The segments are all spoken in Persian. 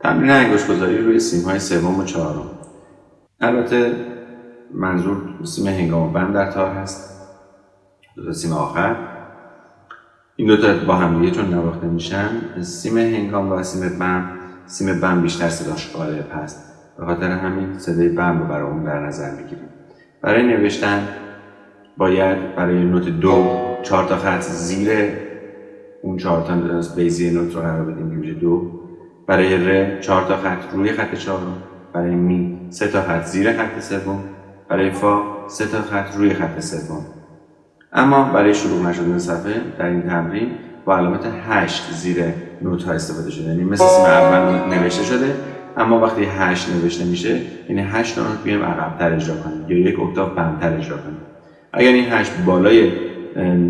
تمرین انگشت گذاری روی سیم های سوم و چهارم. البته منظور سیم هنگام بند در تار هست. دو سیم آخر. این دو تا با هم دیگه چون نواخته میشن سیم هنگام و سیم بم سیم بم بیشتر صداش غالب هست. به خاطر همین صدای بم رو برای اون در نظر می‌گیریم. برای نوشتن باید برای نوت دو چهار تا خط زیر اون چهار تا بیزی نوت رو قرار بدیم که دو. برای ر چهار تا خط روی خط چهارم. برای می سه تا خط زیر خط سوم. برای فا سه تا خط روی خط سوم. اما برای شروع نشدن صفحه در این تمرین با علامت هشت زیر نوت ها استفاده شده. یعنی مثل سیم اول نوشته شده اما وقتی هشت نوشته میشه یعنی هشت نوت بیایم عقبتر اجرا کنیم یا یک اکتاف بمتر اجرا کنیم. اگر این هشت بالای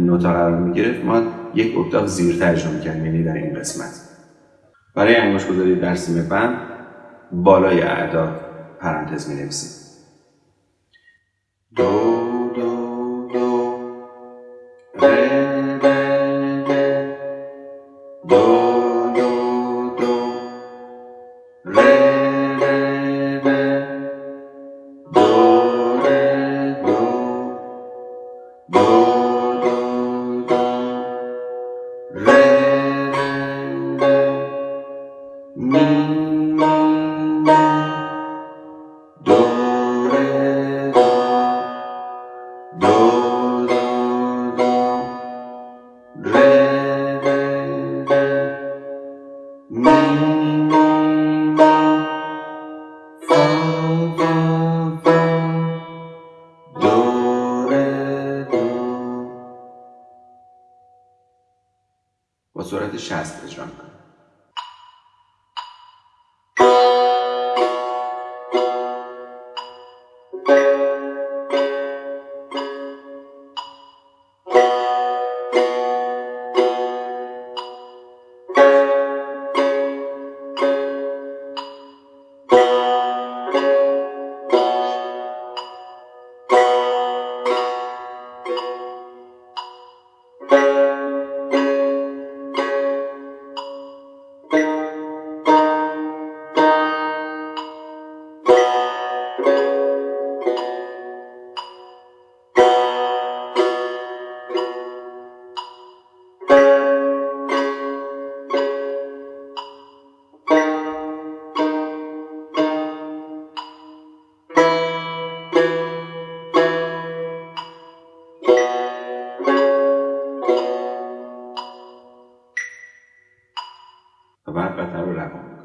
نوتا قرار می‌گرفت ما یک اکتاف زیرتر اجرا می‌کردیم یعنی در این قسمت. برای انگشت گذاری در سیم بند بالای اعداد پرانتز می نویسیم دو دو. دو ره دو. با سرعت 60 اجرا می‌کنم و بعد قطر رو روان